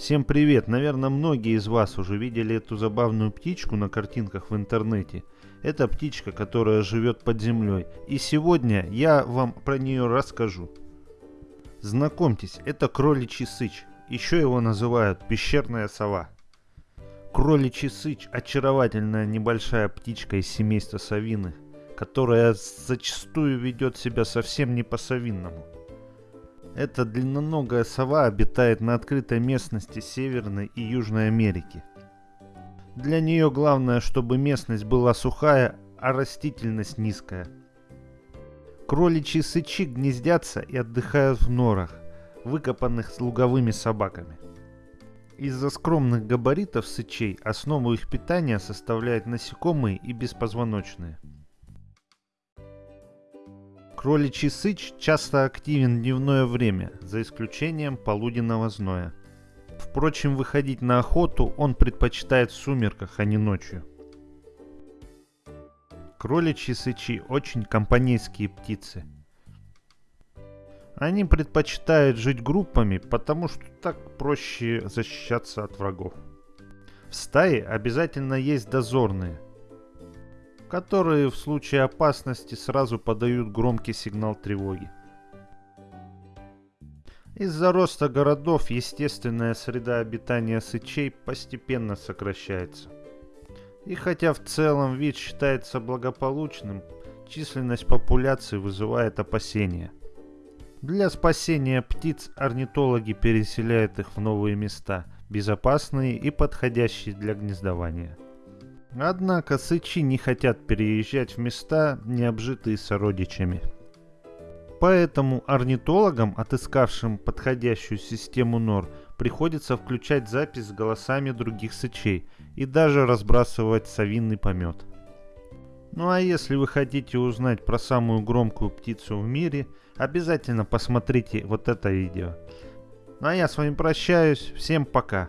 Всем привет! Наверное, многие из вас уже видели эту забавную птичку на картинках в интернете. Это птичка, которая живет под землей. И сегодня я вам про нее расскажу. Знакомьтесь, это кроличий сыч. Еще его называют пещерная сова. Кроличий сыч – очаровательная небольшая птичка из семейства совины, которая зачастую ведет себя совсем не по-совинному. Эта длинноногая сова обитает на открытой местности Северной и Южной Америки. Для нее главное, чтобы местность была сухая, а растительность низкая. Кроличьи сычи гнездятся и отдыхают в норах, выкопанных с луговыми собаками. Из-за скромных габаритов сычей основу их питания составляют насекомые и беспозвоночные – Кроличий сыч часто активен дневное время, за исключением полуденного зноя. Впрочем, выходить на охоту он предпочитает в сумерках, а не ночью. Кроличьи сычи очень компанейские птицы. Они предпочитают жить группами, потому что так проще защищаться от врагов. В стае обязательно есть дозорные – которые в случае опасности сразу подают громкий сигнал тревоги. Из-за роста городов естественная среда обитания сычей постепенно сокращается. И хотя в целом вид считается благополучным, численность популяции вызывает опасения. Для спасения птиц орнитологи переселяют их в новые места, безопасные и подходящие для гнездования. Однако сычи не хотят переезжать в места, не обжитые сородичами. Поэтому орнитологам, отыскавшим подходящую систему нор, приходится включать запись с голосами других сычей и даже разбрасывать совинный помет. Ну а если вы хотите узнать про самую громкую птицу в мире, обязательно посмотрите вот это видео. Ну а я с вами прощаюсь, всем пока.